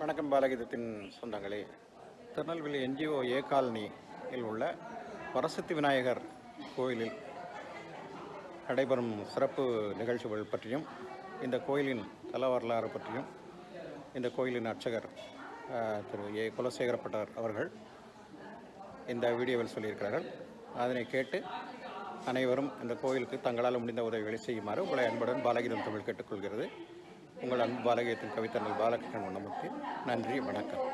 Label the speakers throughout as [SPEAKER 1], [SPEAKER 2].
[SPEAKER 1] வணக்கம் பாலகீதத்தின் சொந்தங்களே. திருநெல்வேலி என்ஜிஓ ஏ காலனியில் உள்ள வரசத்தி விநாயகர் கோயிலில் நடைபெறும் சிறப்பு நிகழ்ச்சிகள் பற்றியும் இந்த கோயிலின் தல வரலாறு பற்றியும் இந்த கோயிலின் அர்ச்சகர் திரு ஏ. குலசேகரப்பட்டர் அவர்கள் இந்த வீடியோவில் சொல்லியிருக்கிறார்கள். அதனை கேட்டு அனைவரும் இந்த கோயிலுக்கு தங்களால் முடிந்த உதவிகளை செய்யுமாறு உங்களை அன்புடன் பாலகீதம் தமிழ் கேட்டுக்கொள்கிறது. உங்கள் அன்பு பாலகீதத்தின் கவித்தர்கள் பாலகிருஷ்ணன் வண்ணமுத்தி நன்றி வணக்கம்.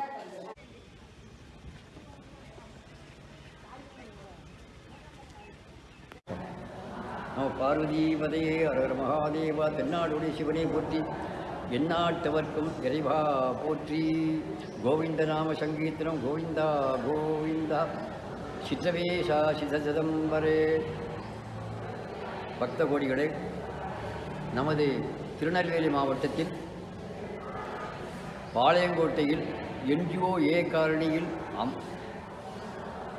[SPEAKER 2] நம பார்வதிபதையே அரகர மகாதேவா தென்னாடுடைய சிவனை போற்றி எந்நாட்டவர்க்கும் இறைவா போற்றி. கோவிந்த நாம சங்கீர்த்தனம் கோவிந்தா கோவிந்தா சித்தவேஷா சிதசிதம்பரே பக்த கோடிகளே நமது திருநெல்வேலி மாவட்டத்தில் பாளையங்கோட்டையில் என்ஜிஓ ஏ காரணியில் அம்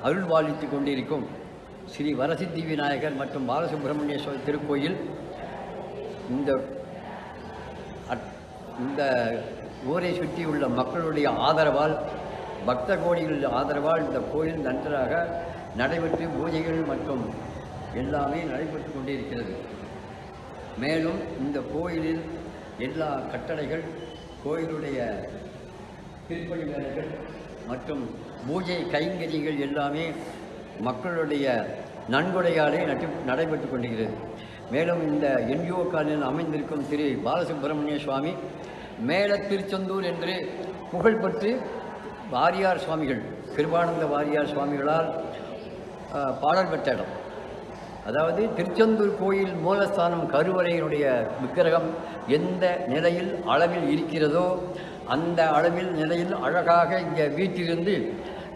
[SPEAKER 2] அருள்வாலித்துக் கொண்டிருக்கும் ஸ்ரீ வரசித்தி விநாயகர் மற்றும் பாலசுப்பிரமணியேஸ்வரர் திருக்கோயில். இந்த அட்- இந்த ஊரை சுற்றியுள்ள மக்களுடைய ஆதரவால் பக்த கோடிகள் ஆதரவால் இந்த கோயில் நன்றாக நடைபெற்று பூஜைகள் மற்றும் எல்லாமே நடைபெற்று கொண்டிருக்கிறது. மேலும் இந்த கோயிலில் எல்லா கட்டளைகள் கோயிலுடைய திருப்பணி வேலைகள் மற்றும் பூஜை கைங்கரிகள் எல்லாமே மக்களுடைய நன்கொடையாலே நட்டு நடைபெற்று கொண்டிருக்கிறது. மேலும் இந்த என்ஜிஓ காலில் அமைந்திருக்கும் திரு பாலசுப்பிரமணிய சுவாமி மேல திருச்செந்தூர் என்று புகழ்பெற்று வாரியார் சுவாமிகள் கிருபானந்த வாரியார் சுவாமிகளால் பாடல் பெற்ற இடம். அதாவது திருச்செந்தூர் கோயில் மூலஸ்தானம் கருவறையினுடைய விக்கிரகம் எந்த நிலையில் அளவில் இருக்கிறதோ அந்த அளவில் நிலையில் அழகாக இங்கே வீட்டிலிருந்து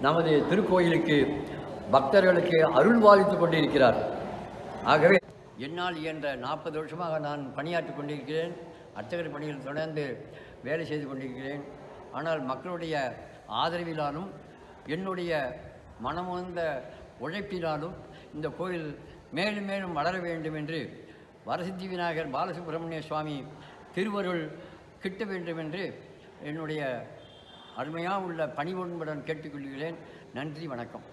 [SPEAKER 2] நமது திருக்கோயிலுக்கு பக்தர்களுக்கு அருள் பாலித்து கொண்டிருக்கிறார். ஆகவே என்னால் இயன்ற நாற்பது வருஷமாக நான் பணியாற்றி கொண்டிருக்கிறேன். அர்ச்சகர் பணியில் தொடர்ந்து வேலை செய்து கொண்டிருக்கிறேன். ஆனால் மக்களுடைய ஆதரவிலாலும் என்னுடைய மனமுந்த உழைப்பினாலும் இந்த கோயில் மேலும் மேலும் வளர வேண்டும் என்று வரசித்தி விநாயகர் பாலசுப்பிரமணிய சுவாமி திருவருள் கிட்ட வேண்டும் என்று என்னுடைய அருமையாக உள்ள பணிவொன்புடன் கேட்டுக்கொள்கிறேன். நன்றி வணக்கம்.